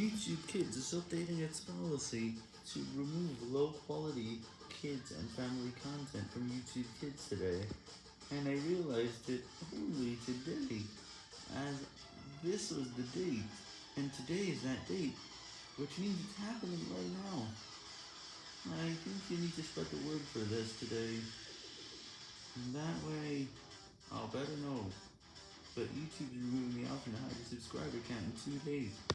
YouTube Kids is updating its policy to remove low-quality kids and family content from YouTube Kids today, and I realized it only today, as this was the date, and today is that date, which means it's happening right now. I think you need to spread the word for this today, and that way I'll better know. But YouTube is removing the option to hide a subscriber count in two days.